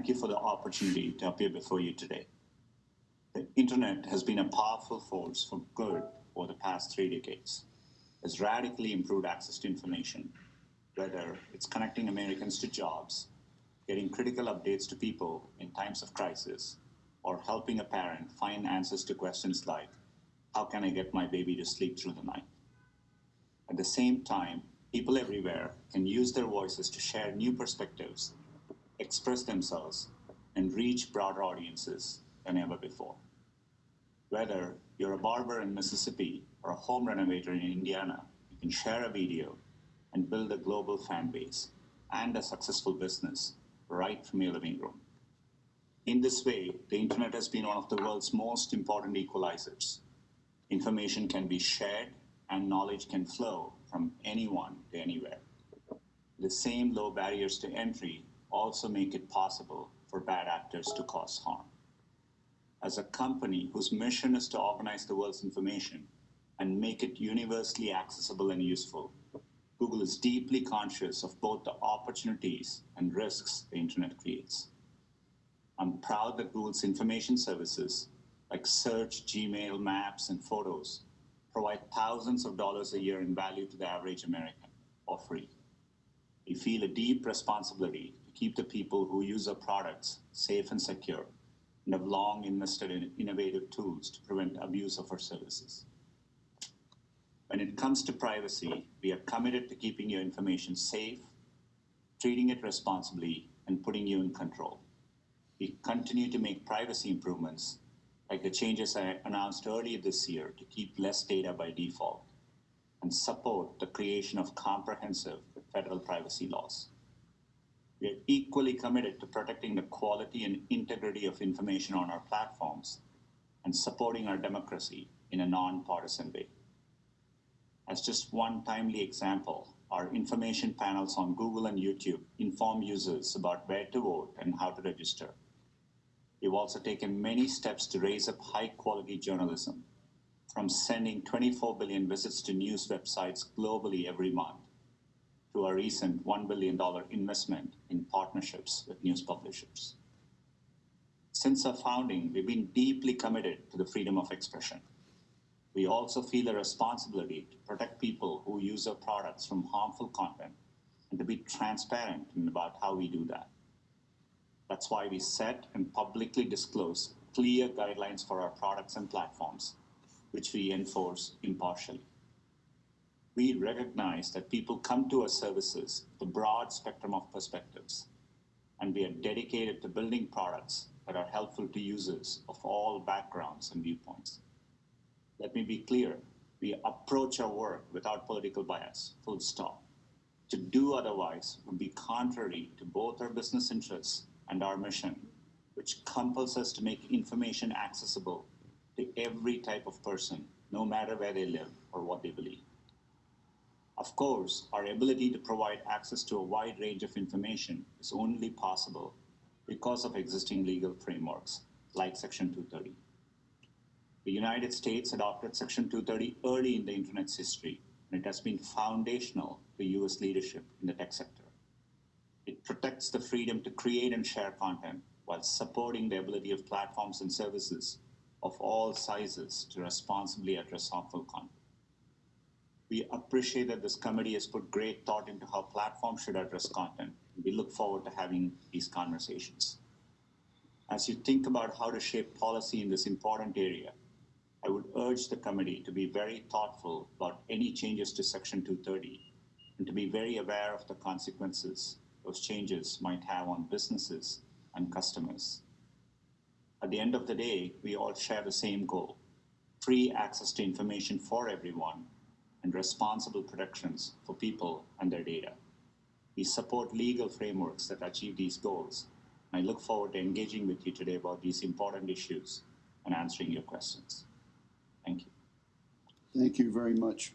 thank you for the opportunity to appear before you today. The internet has been a powerful force for good over the past three decades. It's radically improved access to information, whether it's connecting Americans to jobs, getting critical updates to people in times of crisis, or helping a parent find answers to questions like, how can I get my baby to sleep through the night? At the same time, people everywhere can use their voices to share new perspectives, express themselves, and reach broader audiences than ever before. Whether you're a barber in Mississippi or a home renovator in Indiana, you can share a video and build a global fan base and a successful business right from your living room. In this way, the internet has been one of the world's most important equalizers. Information can be shared and knowledge can flow from anyone to anywhere. The same low barriers to entry also make it possible for bad actors to cause harm. As a company whose mission is to organize the world's information and make it universally accessible and useful, Google is deeply conscious of both the opportunities and risks the internet creates. I'm proud that Google's information services like search, Gmail, Maps, and Photos provide thousands of dollars a year in value to the average American for free. We feel a deep responsibility to keep the people who use our products safe and secure and have long invested in innovative tools to prevent abuse of our services. When it comes to privacy, we are committed to keeping your information safe, treating it responsibly, and putting you in control. We continue to make privacy improvements like the changes I announced earlier this year to keep less data by default and support the creation of comprehensive federal privacy laws. We are equally committed to protecting the quality and integrity of information on our platforms and supporting our democracy in a nonpartisan way. As just one timely example, our information panels on Google and YouTube inform users about where to vote and how to register. We've also taken many steps to raise up high quality journalism, from sending 24 billion visits to news websites globally every month to our recent $1 billion investment in partnerships with news publishers. Since our founding, we've been deeply committed to the freedom of expression. We also feel a responsibility to protect people who use our products from harmful content and to be transparent about how we do that. That's why we set and publicly disclose clear guidelines for our products and platforms, which we enforce impartially. We recognize that people come to our services with a broad spectrum of perspectives, and we are dedicated to building products that are helpful to users of all backgrounds and viewpoints. Let me be clear, we approach our work without political bias, full stop. To do otherwise would be contrary to both our business interests and our mission, which compels us to make information accessible to every type of person, no matter where they live or what they believe. Of course, our ability to provide access to a wide range of information is only possible because of existing legal frameworks like Section 230. The United States adopted Section 230 early in the Internet's history, and it has been foundational to US leadership in the tech sector. It protects the freedom to create and share content while supporting the ability of platforms and services of all sizes to responsibly address harmful content. We appreciate that this committee has put great thought into how platforms should address content. We look forward to having these conversations. As you think about how to shape policy in this important area, I would urge the committee to be very thoughtful about any changes to Section 230 and to be very aware of the consequences those changes might have on businesses and customers. At the end of the day, we all share the same goal, free access to information for everyone and responsible protections for people and their data. We support legal frameworks that achieve these goals. And I look forward to engaging with you today about these important issues and answering your questions. Thank you. Thank you very much.